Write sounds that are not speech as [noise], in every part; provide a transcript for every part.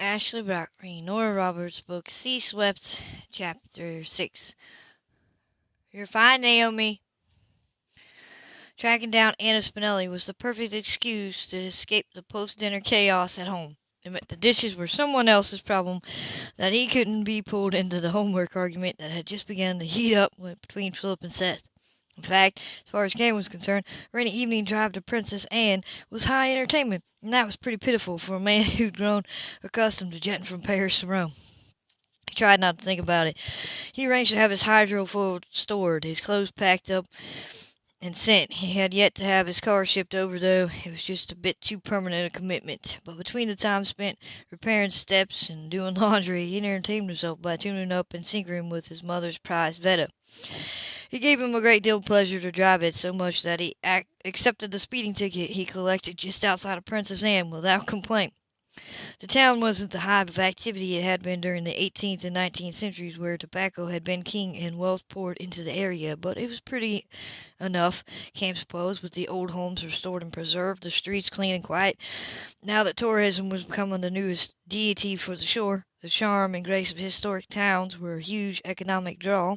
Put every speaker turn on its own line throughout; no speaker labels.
Ashley Brock reading Nora Roberts' book Sea Swept, Chapter 6. You're fine, Naomi. Tracking down Anna Spinelli was the perfect excuse to escape the post dinner chaos at home. Admit the dishes were someone else's problem, that he couldn't be pulled into the homework argument that had just begun to heat up between Philip and Seth. In fact, as far as Cam was concerned, a rainy evening drive to Princess Anne was high entertainment, and that was pretty pitiful for a man [laughs] who'd grown accustomed to jetting from Paris to Rome. He tried not to think about it. He arranged to have his hydrofoil stored, his clothes packed up and sent. He had yet to have his car shipped over, though it was just a bit too permanent a commitment. But between the time spent repairing steps and doing [laughs] laundry, he entertained himself by tuning up and tinkering with his mother's prized Vetta. It gave him a great deal of pleasure to drive it, so much that he ac- accepted the speeding ticket he collected just outside of Princess Anne without complaint. The town wasn't the hive of activity it had been during the 18th and 19th centuries, where tobacco had been king and wealth poured into the area, but it was pretty enough, Cam supposed, with the old homes restored and preserved, the streets clean and quiet. Now that tourism was becoming the newest deity for the shore, the charm and grace of historic towns were a huge economic draw.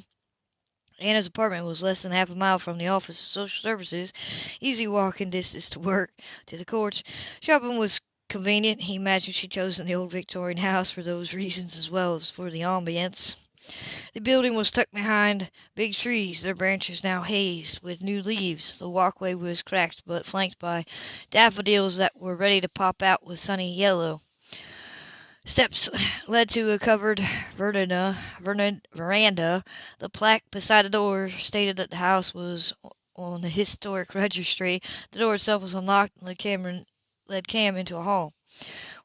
Anna's apartment was less than half a mile from the Office of Social Services, easy walking distance to work, to the courts. Shopping was convenient. He imagined she'd chosen the old Victorian house for those reasons as well as for the ambience. The building was tucked behind big trees, their branches now hazed with new leaves. The walkway was cracked but flanked by daffodils that were ready to pop out with sunny yellow. Steps led to a covered veranda, veranda. The plaque beside the door stated that the house was on the historic [laughs] registry. The door itself was unlocked and led Cameron led Cam into a hall.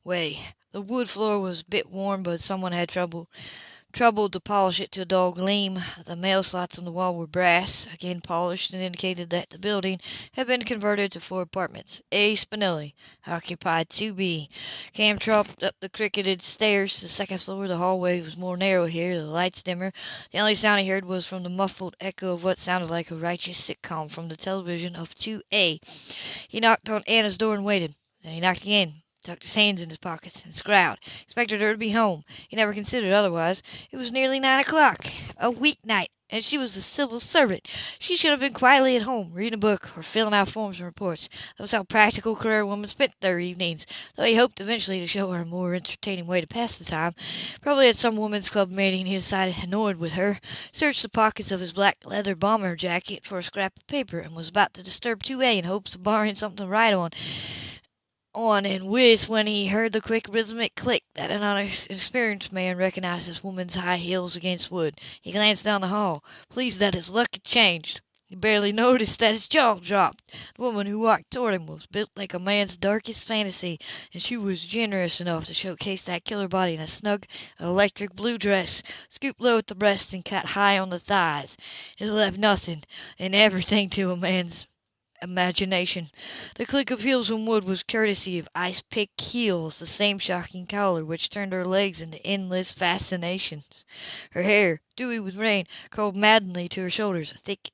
Way. The wood floor was a bit worn, but someone had trouble troubled to polish it to a dull gleam. The mail slots on the wall were brass, again polished, and indicated that the building had been converted to four apartments. A. Spinelli occupied 2B. Cam tromped up the cricketed stairs to the second floor. The hallway was more narrow here, the lights dimmer. The only sound he heard was from the muffled echo of what sounded like a righteous sitcom from the television of 2A. He knocked on Anna's door and waited. Then he knocked again tucked his hands in his pockets, and scowled. Expected her to be home. He never considered otherwise. It was nearly nine o'clock, a week night, and she was a civil servant. She should have been quietly at home, reading a book or filling out forms and reports. That was how practical career women spent their evenings, though he hoped eventually to show her a more entertaining way to pass the time. Probably at some women's club meeting he decided, annoyed with her, searched the pockets of his black leather bomber jacket for a scrap of paper, and was about to disturb 2A in hopes of borrowing something to write on on and whiz when he heard the quick rhythmic click that an unexperienced man recognized as woman's high heels against wood. He glanced down the hall, pleased that his luck had changed. He barely noticed that his jaw dropped. The woman who walked toward him was built like a man's darkest fantasy, and she was generous enough to showcase that killer body in a snug electric blue dress, scooped low at the breast and cut high on the thighs. It left nothing and everything to a man's imagination. The click of heels on wood was courtesy of ice pick heels, the same shocking collar which turned her legs into endless fascinations. Her hair, dewy with rain, curled maddeningly to her shoulders, a thick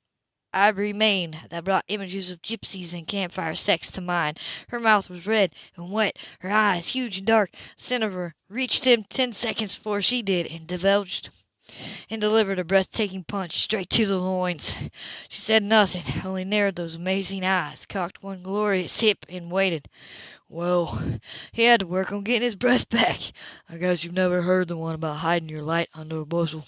ivory mane that brought images of gypsies and campfire sex to mind. Her mouth was red and wet, her eyes, huge and dark. The of her reached him ten seconds before she did, and divulged and delivered a breathtaking punch straight to the loins. She said nothing, only narrowed those amazing eyes, cocked one glorious hip, and waited. Well, he had to work on getting his breath back. I guess you've never heard the one about hiding your light under a bushel.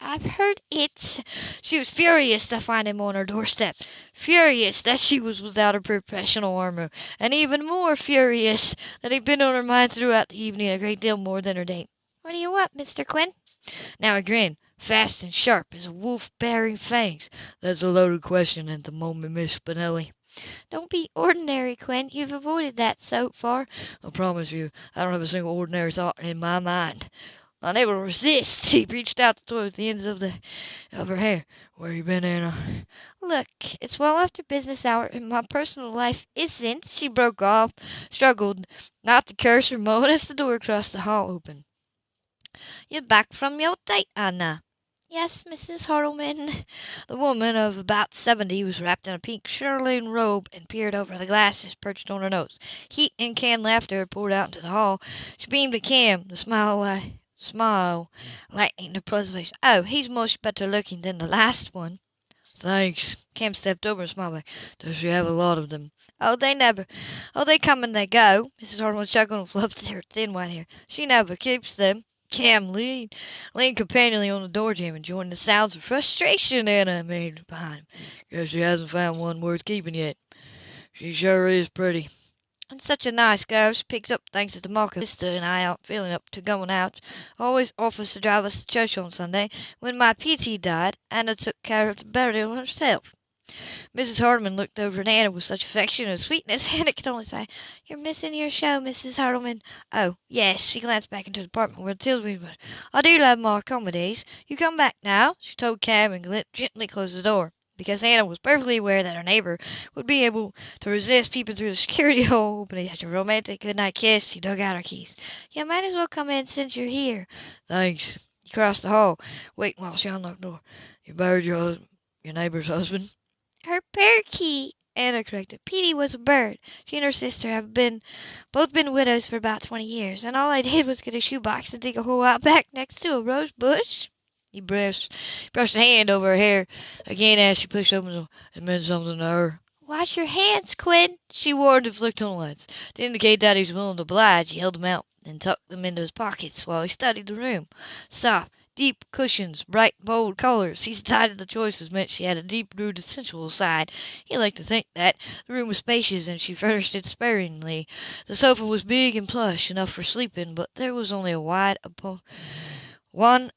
I've heard it. She was furious to find him on her doorstep, furious that she was without her professional armor, and even more furious that he'd been on her mind throughout the evening a great deal more than her date. What do you want, Mr. Quinn? Now again, fast and sharp as a wolf baring fangs. "That's a loaded question at the moment, Miss Spinelli." "Don't be ordinary, Quinn. You've avoided that so far." "I promise you I don't have a single ordinary thought in my mind." Unable to resist, [laughs] he reached out to toy with the ends of the of her hair. "Where you been, Anna?" "Look, it's well after business hour, and my personal life isn't She broke off, struggled not to curse or moan [laughs] as the door across the hall opened. "You're back from your date, Anna." Yes, Mrs. Hartleman. The woman of about seventy was wrapped in a pink chatelaine robe and peered over the glasses perched on her nose. Heat and canned laughter poured out into the hall. She beamed at Cam, the smile li- smile lightening her face. Oh, he's much better looking than the last one.
Thanks.
Cam stepped over and smiled back.
Does she have a lot of them?
Oh, they never. Oh, they come and they go. Mrs. Hartleman chuckled and fluffed her thin white hair. She never keeps them. Cam leaned, leaned companionably on the door jamb and joined the sounds of frustration Anna made behind him.
Guess she hasn't found one worth keeping yet. She sure is pretty.
And such a nice girl. She picks up things at the market. Sister and I aren't feeling up to going out. Always offers to drive us to church on Sunday. When my Petey died, Anna took care of the burial herself. Mrs. Hartleman looked over at Anna with such affection and sweetness, [laughs] Anna could only say, You're missing your show, Mrs. Hartleman. Oh, yes. She glanced back into the apartment where Tilda was. I do love my comedies. You come back now, she told Cam and gently closed the door. Because Anna was perfectly aware that her neighbor would be able to resist peeping through the security [laughs] hole, but after a romantic goodnight kiss, she dug out her keys. You might as well come in since you're here.
Thanks.
He crossed the hall, waiting while she unlocked the door.
You buried your your neighbor's husband?
Her parakeet, Anna corrected. Petey was a bird. She and her sister have been both been widows for about twenty years, and all I did was get a shoebox and dig a hole out back next to a rose bush.
He brushed brushed a hand over her hair again as she pushed open the door. It meant something to her.
Wash your hands, Quinn, she warned and flicked on the lights.
To indicate that he was willing to oblige, he held them out and tucked them into his pockets while he studied the room. Soft, deep cushions, bright, bold colors. He decided the choice was meant she had a deep-rooted sensual side. He liked to think that. The room was spacious and she furnished it sparingly. The sofa was big and plush, enough for sleeping, but there was only a wide one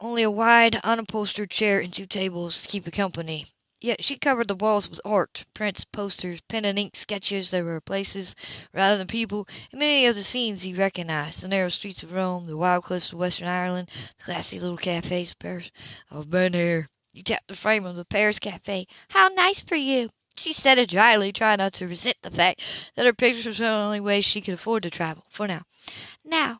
only a wide unupholstered chair and two tables to keep her company. Yet she covered the walls with art, prints, posters, pen and ink sketches. There were places rather than people in many of the scenes he recognized. The narrow streets of Rome, the wild cliffs of Western Ireland, the classy little cafes of Paris. I've been here. He tapped the frame of the Paris cafe.
How nice for you. She said it dryly, trying not to resent the fact that her pictures were the only way she could afford to travel, for now. Now,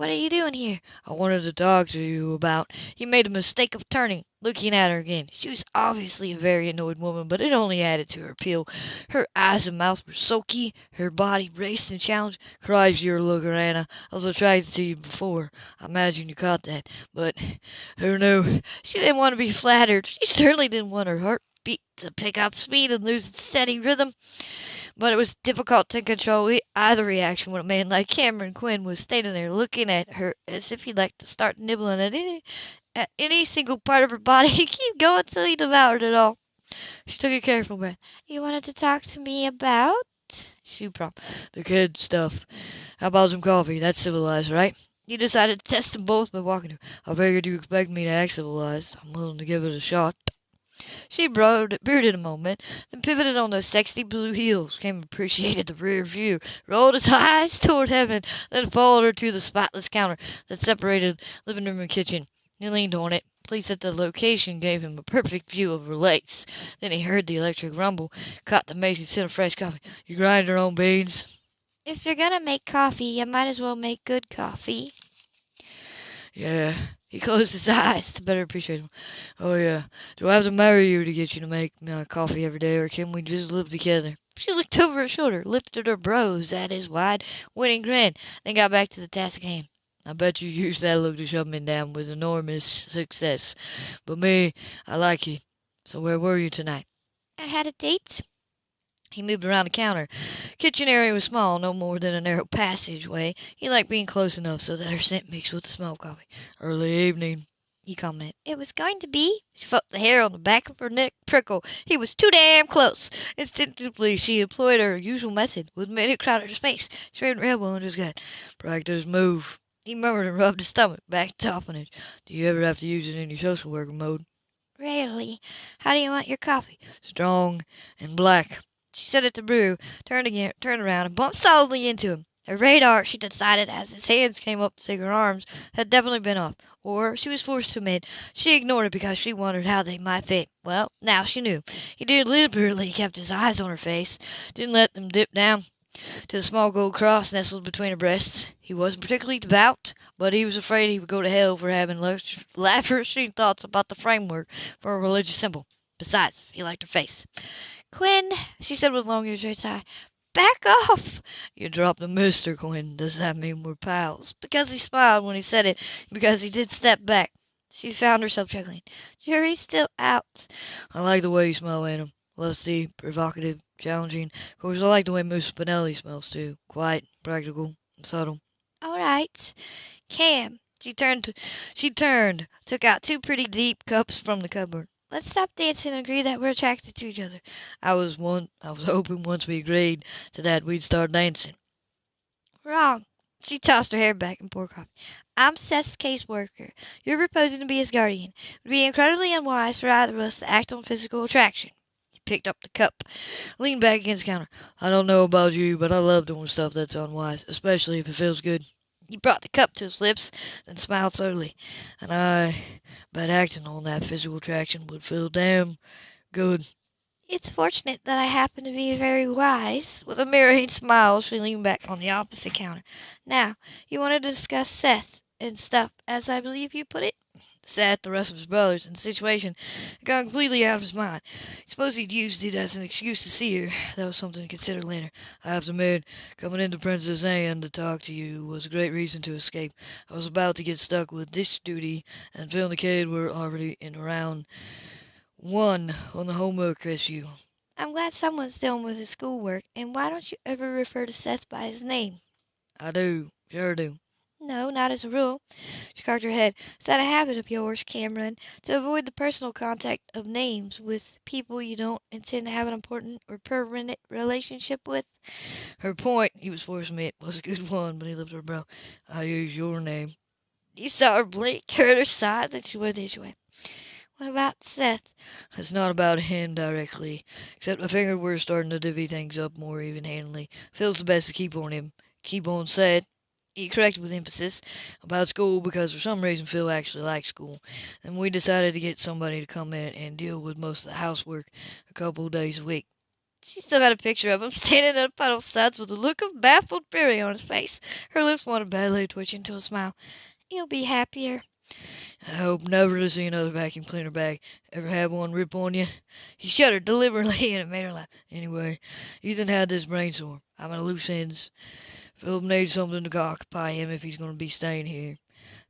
what are you doing here?
I wanted to talk to you about. He made the mistake of turning, looking at her again. She was obviously a very annoyed woman, but it only added to her appeal. Her eyes and mouth were sulky, her body braced and challenged. Christ, you're looker, Anna. I was attracted to you before. I imagine you caught that. But who knew?
She didn't want to be flattered. She certainly didn't want her heartbeat to pick up speed and lose its steady rhythm. But it was difficult to control either reaction when a man like Cameron Quinn was standing there looking at her as if he'd like to start nibbling at any at any single part of her body [laughs] and keep going till he devoured it all. She took a careful breath. You wanted to talk to me about? She prompted.
The kid stuff. How about some coffee? That's civilized, right?
You decided to test them both by walking.
I figured you expect me to act civilized. I'm willing to give it a shot.
She brooded, a moment, then pivoted on those sexy blue heels, Cam appreciated the rear view, rolled his [laughs] eyes toward heaven, then followed her to the spotless counter that separated living room and kitchen. He leaned on it, pleased that the location gave him a perfect view of her legs. Then he heard the electric rumble, caught the mason scent of fresh coffee.
You grind your own beans?
If you're gonna make coffee, you might as well make good coffee.
Yeah. He closed his [laughs] eyes to better appreciate him. Oh, yeah. Do I have to marry you to get you to make my coffee every day, or can we just live together?
She looked over her shoulder, lifted her brows at his wide, winning grin, then got back to the task at hand.
I bet you used that look to shove me down with enormous success. But me, I like you. So where were you tonight?
I had a date. He moved around the counter. Kitchen area was small, no more than a narrow passageway. He liked being close enough so that her scent mixed with the smell of coffee.
Early evening.
He commented. It was going to be. She felt the hair on the back of her neck prickle. He was too damn close. Instinctively, she employed her usual method. With minute crowded space, she ran her elbow into his gut.
Practice move.
He murmured and rubbed his stomach back to toughenage.
Do you ever have to use it in your social worker mode?
Rarely. How do you want your coffee?
Strong and black.
She set it to brew, turned again, turned around, and bumped solidly into him. Her radar, she decided as his hands came up to take her arms, had definitely been off. Or, she was forced to admit, she ignored it because she wondered how they might fit. Well, now she knew. He deliberately kept his eyes on her face, didn't let them dip down, to the small gold cross nestled between her breasts. He wasn't particularly devout, but he was afraid he would go to hell for having lavishing [laughs] thoughts about the framework for a religious symbol. Besides, he liked her face.
Quinn, she said with long, irritated sigh, back off.
You dropped the mister, Quinn. Does that mean we're pals? Because he smiled when he said it, because he did step back.
She found herself chuckling. Jury's still out.
I like the way you smell, Adam. Lusty, provocative, challenging. Of course, I like the way Miss Spinelli smells too. Quiet, practical, and subtle.
All right. Cam.
She turned. She turned. Took out two pretty deep cups from the cupboard.
Let's stop dancing and agree that we're attracted to each other.
I was one. I was [laughs] hoping once we agreed to that we'd start dancing.
Wrong. She tossed her hair back and poured coffee. I'm Seth's caseworker. You're proposing to be his guardian. It would be incredibly unwise for either of us to act on physical attraction.
He picked up the cup, leaned back against the counter. I don't know about you, but I love doing stuff that's unwise, especially if it feels good. He brought the cup to his lips, then smiled slowly. And I bet acting on that physical attraction would feel damn good.
It's fortunate that I happen to be very wise. With a mirroring smile, she leaned back on the opposite counter. Now, you want to discuss Seth and stuff, as I believe you put it?
Seth, the rest of his brothers, and the situation had gone completely out of his mind. I suppose he'd used it as an excuse to see her. That was something to consider later. I have to admit, coming into Princess Anne to talk to you was a great reason to escape. I was about to get stuck with this duty, and Phil and the kid were already in round one on the homework issue.
I'm glad someone's dealing with his schoolwork, and why don't you ever refer to Seth by his name?
I do, sure do.
No, not as a rule. She cocked her head. Is that a habit of yours, Cameron, to avoid the personal contact of names with people you don't intend to have an important or permanent relationship with?
Her point, he was forced to admit, was a good one, but he lifted her brow. I use your name.
He saw her blink, heard [laughs] her sigh, then she went the other way. What about Seth?
It's not about him directly, except I figured we're starting to divvy things up more even-handedly. Feels the best to keep on him. Keep on Seth he corrected with emphasis about school because for some reason Phil actually likes school. And we decided to get somebody to come in and deal with most of the housework a couple days a week.
She still had a picture of him [laughs] standing in a puddle of suds with a look of baffled fury on his face. Her lips wanted badly to twitch into a smile. You'll be happier.
I hope never to see another vacuum cleaner bag. Ever had one rip on you? She shuddered deliberately [laughs] and it made her laugh. Anyway, Ethan had this brainstorm. I'm at loose ends. Philip needs something to occupy him if he's going to be staying here,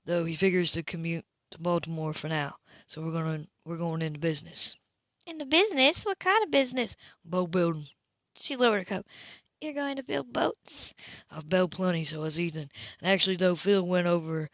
though he figures to commute to Baltimore for now. So we're going to we're going into business.
Into business? What kind of business?
Boat building.
She lowered her coat. You're going to build boats?
I've built plenty, so has Ethan. And actually, though Phil went over,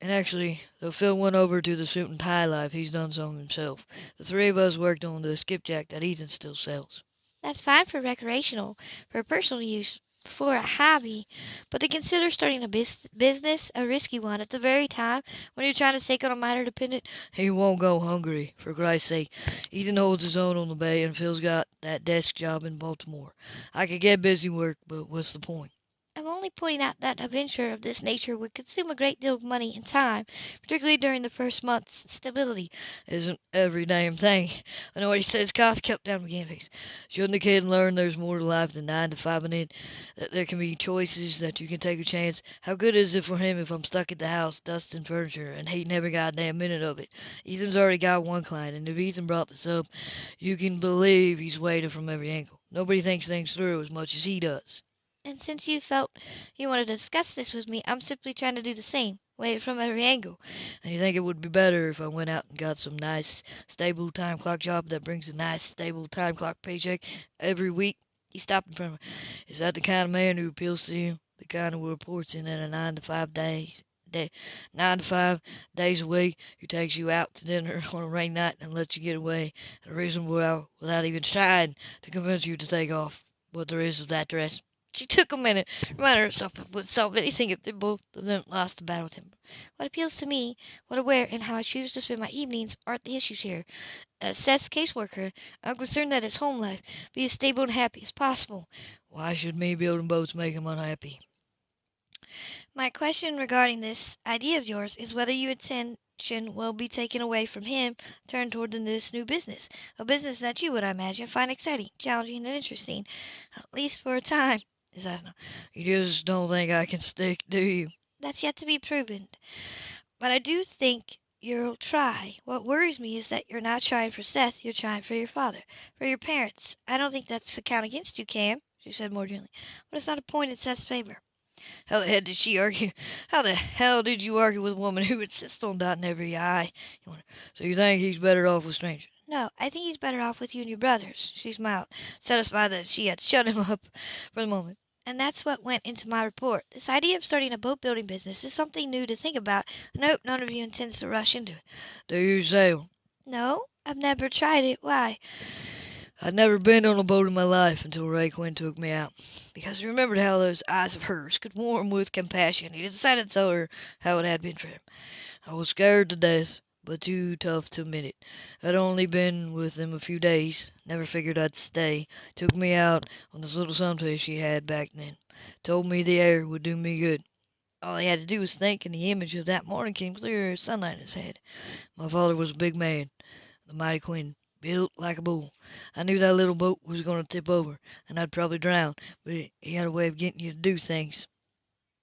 and actually, though Phil went over to the suit and tie life, he's done some himself. The three of us worked on the skipjack that Ethan still sells.
That's fine for recreational. For personal use, for a hobby, but to consider starting a bis- business, a risky one, at the very time when you're trying to take on a minor dependent.
He won't go hungry, for Christ's sake. Ethan holds his own on the bay, and Phil's got that desk job in Baltimore. I could get busy work, but what's the point?
I'm only pointing out that a venture of this nature would consume a great deal of money and time, particularly during the first month's stability.
Isn't every damn thing. I know what he. His cough kept down again. Face. Shouldn't the kid learn there's more to life than nine to five it? That there can be choices, that you can take a chance. How good is it for him if I'm stuck at the house, dusting furniture, and hating every goddamn minute of it? Ethan's already got one client, and if Ethan brought this up, you can believe he's weighted from every angle. Nobody thinks things through as much as he does.
And since you felt you wanted to discuss this with me, I'm simply trying to do the same. Weigh it from every angle.
And you think it would be better if I went out and got some nice, stable time clock job that brings a nice, stable time clock paycheck every week? He stopped in front of me. Is that the kind of man who appeals to you? The kind who reports in at a nine to five days? Day, nine to five days a week, who takes you out to dinner [laughs] on a rainy night and lets you get away at a reasonable hour without even trying to convince you to take off what there is of that dress. She took a minute, reminded herself it would solve anything if they both of them lost the battle temper.
What appeals to me, what I wear, and how I choose to spend my evenings aren't the issues here. As Seth's caseworker, I'm concerned that his home life be as stable and happy as possible.
Why should me building boats make him unhappy?
My question regarding this idea of yours is whether your
attention will be taken away from him, turned toward this new business. A business that you would, I imagine, find exciting, challenging, and interesting, at least for a time. His eyes.
You just don't think I can stick, do you?
That's yet to be proven. But I do think you'll try. What worries me is that you're not trying for Seth, you're trying for your father, for your parents. I don't think that's a count against you, Cam, she said more gently, but it's not a point in Seth's favor.
How the hell did she argue? How the hell did you argue with a woman who insists on dotting every I? So you think he's better off with strangers?
No, I think he's better off with you and your brothers. She smiled, satisfied that she had shut him up for the moment. And that's what went into my report. This idea of starting a boat building business is something new to think about, I hope none of you intends to rush into it.
Do you sail?
No, I've never tried it. Why?
I'd never been on a boat in my life until Ray Quinn took me out. Because he remembered how those eyes of hers could warm with compassion. He decided to tell her how it had been for him. I was scared to death, but too tough to admit it. I'd only been with them a few days, never figured I'd stay. Took me out on this little sunfish he had back then. Told me the air would do me good. All he had to do was think, and the image of that morning came clear as sunlight in his head. My father was a big man, the mighty Quinn, built like a bull. I knew that little boat was going to tip over, and I'd probably drown, but he had a way of getting you to do things.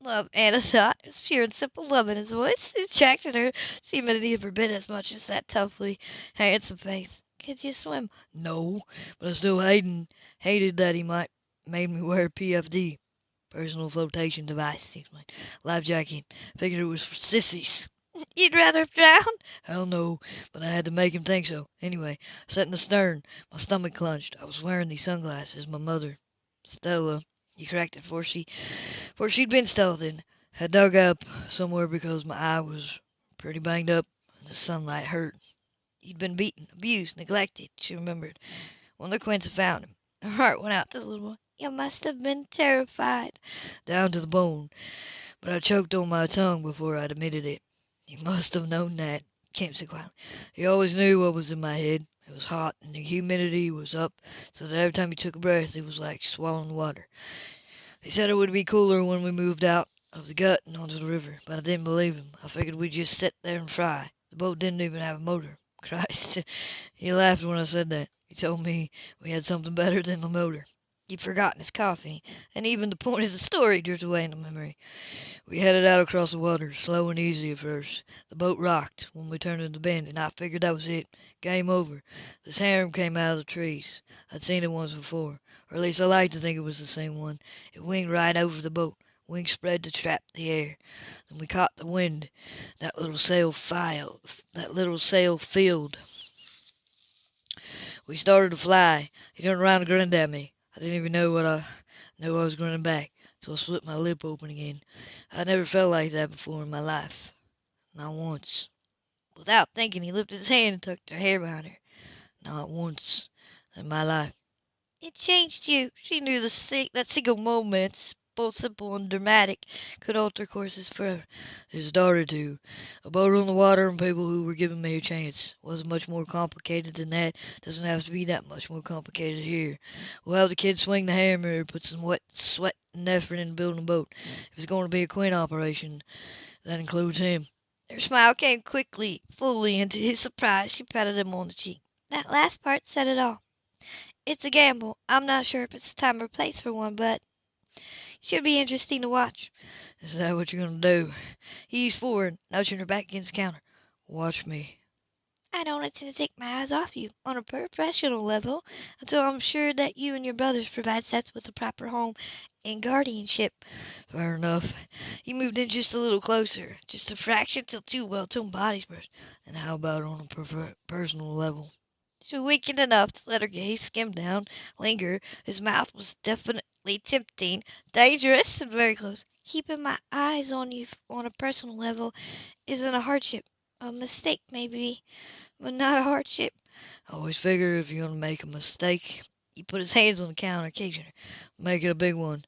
Love, Anna [laughs] thought. It was pure and simple love in his voice. It attracted her, seemed to have forbid as much as that toughly handsome face. Could you swim?
No, but I still hated, hated that he might made me wear PFD, personal flotation device, he explained. Life jacket. Figured it was for sissies. [laughs]
You'd rather drown?
Hell no, but I had to make him think so. Anyway, I sat in the stern. My stomach clenched. I was wearing these sunglasses. My mother, Stella, he corrected, for she, for she'd been stealthing, had dug up somewhere because my eye was pretty banged up and the sunlight hurt. He'd been beaten, abused, neglected, she remembered, when the had found him. Her heart went out to the little boy.
You must have been terrified.
Down to the bone. But I choked on my tongue before I'd admitted it. He must have known that, Cam said quietly. He always knew what was in my head. It was hot, and the humidity was up, so that every time he took a breath it was like swallowing water. He said it would be cooler when we moved out of the gut and onto the river, but I didn't believe him. I figured we'd just sit there and fry. The boat didn't even have a motor. [laughs] Christ, he laughed when I said that. He told me we had something better than the motor. He'd forgotten his coffee, and even the point of the story drifted away into memory. We headed out across the water, slow and easy at first. The boat rocked when we turned in the bend, and I figured that was it. Game over. This harem came out of the trees. I'd seen it once before, or at least I like to think it was the same one. It winged right over the boat. Wings spread to trap the air. Then we caught the wind. That little sail filed. That little sail filled. We started to fly. He turned around and grinned at me. I didn't even know what I knew I was grinning back, so I split my lip open again. I never felt like that before in my life. Not once.
Without thinking, he lifted his hand and tucked her hair behind her.
Not once in my life.
It changed you. She knew the si- that single moments, both simple and dramatic, could alter courses forever.
It started to. A boat on the water and people who were giving me a chance. Wasn't much more complicated than that. Doesn't have to be that much more complicated here. We'll have the kids swing the hammer, put some wet sweat and effort into building a boat. If it's going to be a Quinn operation, that includes him.
Her smile came quickly, fully, and to his surprise she patted him on the cheek. That last part said it all. It's a gamble. I'm not sure if it's the time or place for one, but should be interesting to watch.
Is that what you're going to do? He's forward, nudging her back against the counter. Watch me.
I don't intend to take my eyes off you on a professional level until I'm sure that you and your brothers provide Seth with a proper home and guardianship.
Fair enough. He moved in just a little closer, just a fraction till two well-toned bodies burst. And how about on a per- personal level?
She weakened enough to let her gaze skim down, linger. His mouth was tempting, dangerous, and very close. Keeping my eyes on you on a personal level isn't a hardship. A mistake, maybe, but not a hardship.
I always figure if you're to make a mistake, he put his hands on the counter, occasionally. Make it a big one.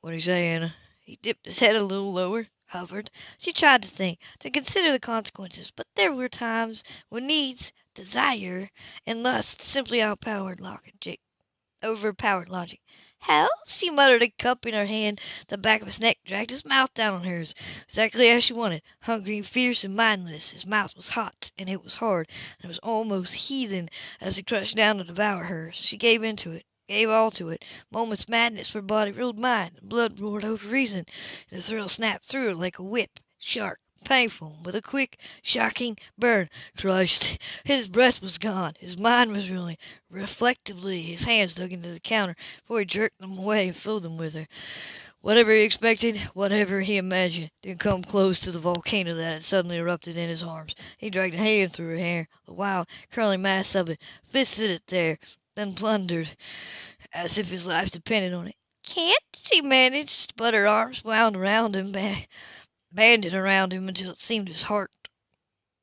What do you say, Anna?
He dipped his head a little lower, hovered. She tried to think, to consider the consequences, but there were times when needs, desire, and lust simply outpowered logic. overpowered logic. Hell, she muttered, a cup in her hand, the back of his neck, dragged his mouth down on hers, exactly as she wanted, hungry and fierce and mindless. His mouth was hot, and it was hard, and it was almost heathen as he crushed down to devour her. She gave in to it, gave all to it. Moment's madness, for body ruled mind, blood roared over reason. and The thrill snapped through her like a whip, sharp, painful, with a quick, shocking burn. Christ! His breath was gone. His mind was reeling. Reflectively his hands dug into the counter before he jerked them away and filled them with her. Whatever he expected, whatever he imagined, didn't come close to the volcano that had suddenly erupted in his arms. He dragged a hand through her hair, the wild, curling mass of it, fisted it there, then plundered, as if his life depended on it. Can't she managed, but her arms wound around him, banded around him until it seemed his heart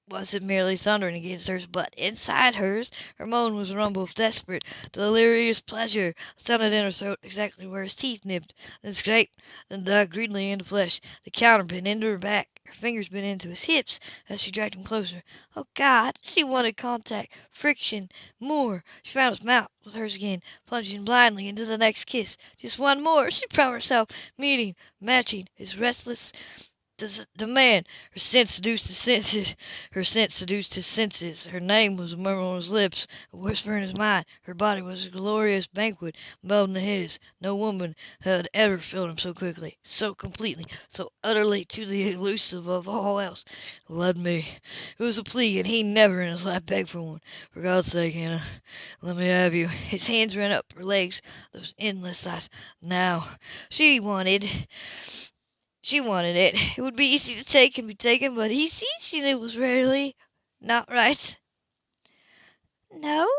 wasn't merely thundering against hers, but inside hers her moan was a rumble of desperate, delirious pleasure, sounded in her throat exactly where his teeth nipped, then scraped, then dug greedily into flesh. The counter bit into her back, her fingers bit into his hips as she dragged him closer. Oh God! She wanted contact, friction, more. She found his mouth with hers again, plunging blindly into the next kiss. Just one more, she promised herself, meeting, matching his restless the, the man. Her scent seduced his senses. Her scent seduced his senses. Her name was a murmur on his lips, a whisper in his mind. Her body was a glorious banquet melding to his. No woman had ever filled him so quickly, so completely, so utterly to the elusive of all else. Let me. It was a plea, and he never in his life begged for one. For God's sake, Anna, let me have you. His hands ran up her legs, those endless thighs. Now, she wanted. She wanted it. [laughs] It would be easy to take and be taken, but he sees she knew was rarely not right. No,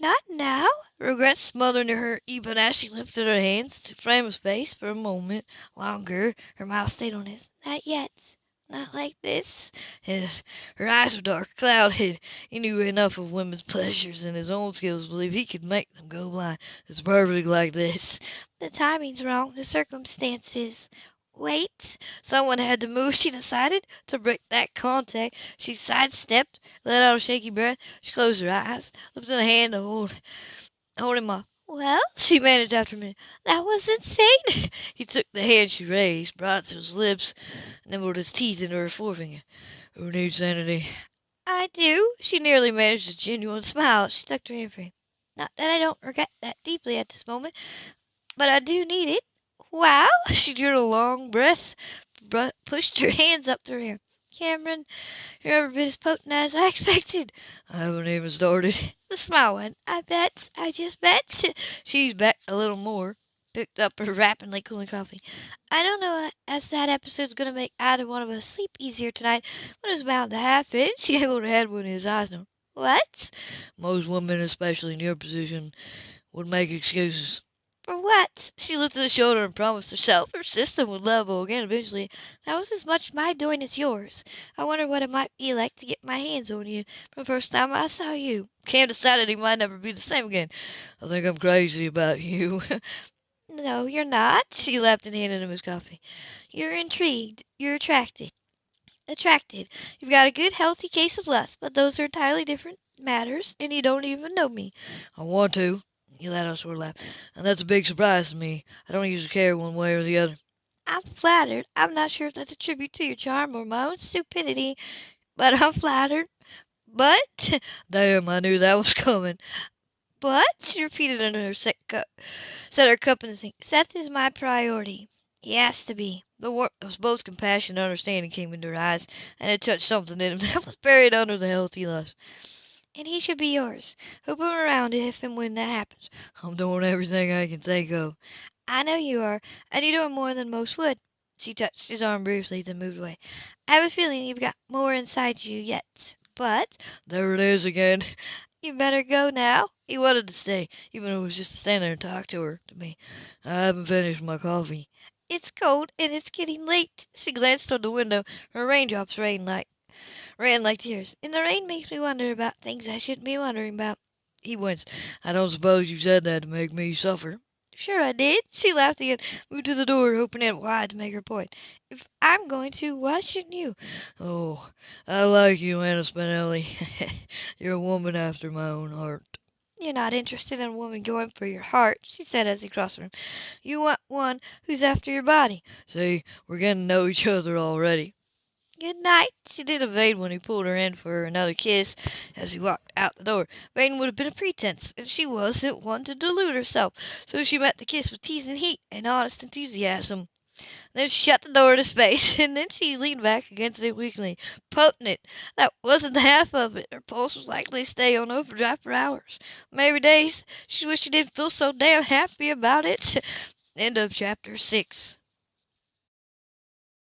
not now. Regret smothered her even as she lifted her hands to frame his face for a moment longer. Her mouth stayed on his. Not yet. Not like this. His, her eyes were dark, clouded. He knew enough of women's pleasures and his own skills to believe he could make them go blind. It's perfect like this. The timing's wrong. The circumstances. Wait! Someone had to move, she decided, to break that contact. She sidestepped, let out a shaky breath. She closed her eyes, lifted a hand to hold, hold him. Well, she managed after a minute, that was insane. [laughs] he took the hand she raised, brought it to his lips, and nibbled his teeth into her forefinger. Who needs sanity? I do. She nearly managed a genuine smile. She tucked her hand free. Not that I don't regret that deeply at this moment, but I do need it. Wow! [laughs] She drew a long breath, pushed her hands up to her hair. Cameron, you're every bit as potent as I [laughs] expected. I haven't even started. [laughs] The smile went. I bet. I just bet. She's backed a little more. Picked up her rapidly cooling coffee. I don't know uh, as that episode's going to make either one of us sleep easier tonight, but it's bound to happen. She angled her head when his eyes known. What? Most women, especially in your position, would make excuses. For what? She lifted a shoulder and promised herself her system would level again eventually. That was as much my doing as yours. I wonder what it might be like to get my hands on you from the first time I saw you. Cam decided he might never be the same again. I think I'm crazy about you. [laughs] no, you're not. She laughed and handed him his coffee. You're intrigued. You're attracted. Attracted. You've got a good, healthy case of lust, but those are entirely different matters, and you don't even know me. I want to. He let out a laugh. And that's a big surprise to me. I don't usually care one way or the other. I'm flattered. I'm not sure if that's a tribute to your charm or my own stupidity, but I'm flattered. But, [laughs] damn, I knew that was coming. But, she repeated under her set cup, set her cup in the sink. Seth is my priority. He has to be. The warmth of both compassion and understanding came into her eyes, and it touched something in him [laughs] that was buried under the healthy lust and he should be yours. Hoop him around if and when that happens. I'm doing everything I can think of. I know you are, and you're doing more than most would. She touched his arm briefly, then moved away. I have a feeling you've got more inside you yet, but there it is again. [laughs] You better go now. He wanted to stay, even if it was just to stand there and talk to her, to me. I haven't finished my coffee. It's cold, and it's getting late. She glanced toward the window. Her raindrops rained like ran like tears. And the rain makes me wonder about things I shouldn't be wondering about. He winced. I don't suppose you said that to make me suffer. Sure I did. She laughed again, moved to the door, opening it wide to make her point. If I'm going to, why shouldn't you? Oh, I like you, Anna Spinelli. [laughs] You're a woman after my own heart. You're not interested in a woman going for your heart, she said as he crossed the room. You want one who's after your body.
See, we're getting to know each other already.
Good night, she did evade when he pulled her in for another kiss as he walked out the door. Evading would have been a pretense, and she wasn't one to delude herself, so she met the kiss with teasing heat and honest enthusiasm. Then she shut the door his face, [laughs] and then she leaned back against it weakly. Potent! It. That wasn't the half of it. Her pulse was likely to stay on overdrive for hours, maybe days. She wished she didn't feel so damn happy about it. [laughs] End of chapter six.